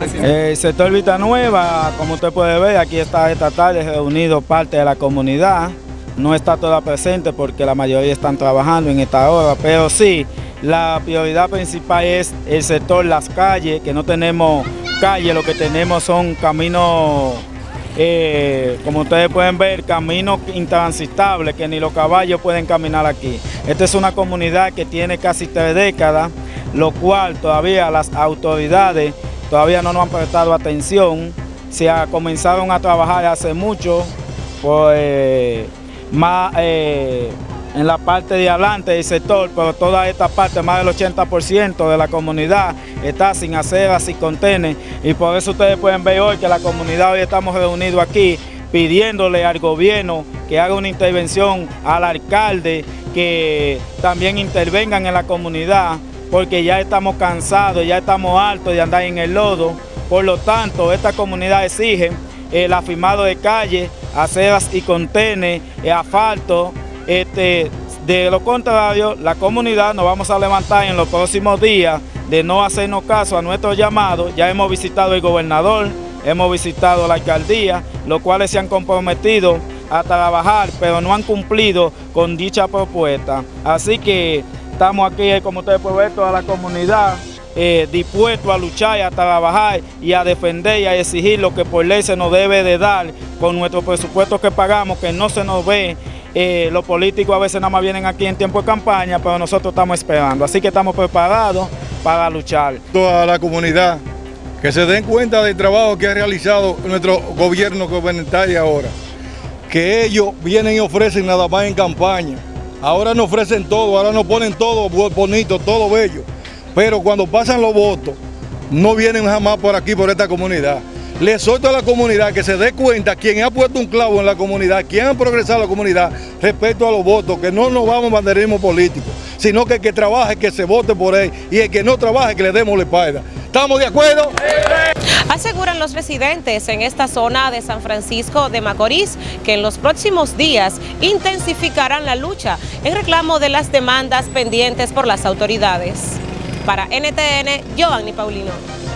El eh, sector Vita Nueva, como usted puede ver, aquí está esta tarde reunido parte de la comunidad. No está toda presente porque la mayoría están trabajando en esta hora, pero sí, la prioridad principal es el sector Las Calles, que no tenemos calles, lo que tenemos son caminos eh, como ustedes pueden ver, caminos intransitables que ni los caballos pueden caminar aquí. Esta es una comunidad que tiene casi tres décadas, lo cual todavía las autoridades todavía no nos han prestado atención, se ha, comenzaron a trabajar hace mucho, pues más... Eh, en la parte de adelante del sector, pero toda esta parte, más del 80% de la comunidad está sin aceras y contenes y por eso ustedes pueden ver hoy que la comunidad hoy estamos reunidos aquí pidiéndole al gobierno que haga una intervención al alcalde, que también intervengan en la comunidad, porque ya estamos cansados, ya estamos hartos de andar en el lodo, por lo tanto esta comunidad exige el afirmado de calle, aceras y contenes, asfalto, este, de lo contrario, la comunidad nos vamos a levantar en los próximos días de no hacernos caso a nuestro llamado. Ya hemos visitado el gobernador, hemos visitado la alcaldía, los cuales se han comprometido a trabajar, pero no han cumplido con dicha propuesta. Así que estamos aquí, como ustedes pueden ver, toda la comunidad eh, dispuesto a luchar y a trabajar y a defender y a exigir lo que por ley se nos debe de dar con nuestro presupuesto que pagamos, que no se nos ve eh, los políticos a veces nada más vienen aquí en tiempo de campaña, pero nosotros estamos esperando. Así que estamos preparados para luchar. Toda la comunidad que se den cuenta del trabajo que ha realizado nuestro gobierno gubernamental ahora. Que ellos vienen y ofrecen nada más en campaña. Ahora nos ofrecen todo, ahora nos ponen todo bonito, todo bello. Pero cuando pasan los votos, no vienen jamás por aquí, por esta comunidad. Le exhorto a la comunidad que se dé cuenta quién ha puesto un clavo en la comunidad, quién ha progresado la comunidad respecto a los votos, que no nos vamos a banderismo político, sino que el que trabaje, que se vote por él y el que no trabaje, que le demos la espalda. ¿Estamos de acuerdo? Aseguran los residentes en esta zona de San Francisco de Macorís que en los próximos días intensificarán la lucha en reclamo de las demandas pendientes por las autoridades. Para NTN, Giovanni Paulino.